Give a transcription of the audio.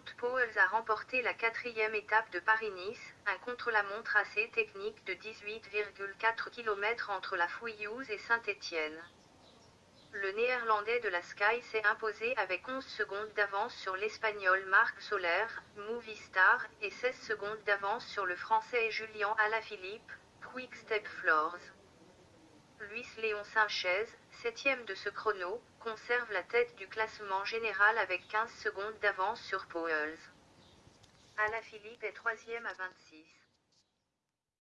Wout Poels a remporté la quatrième étape de Paris-Nice, un contre-la-montre assez technique de 18,4 km entre la Fouillouse et Saint-Étienne. Le néerlandais de la Sky s'est imposé avec 11 secondes d'avance sur l'espagnol Marc Soler, Movistar, et 16 secondes d'avance sur le français Julien Alaphilippe, Quick Step Floors. Luis Léon Sanchez, septième de ce chrono, conserve la tête du classement général avec 15 secondes d'avance sur Pauls. Alaphilippe est troisième à 26.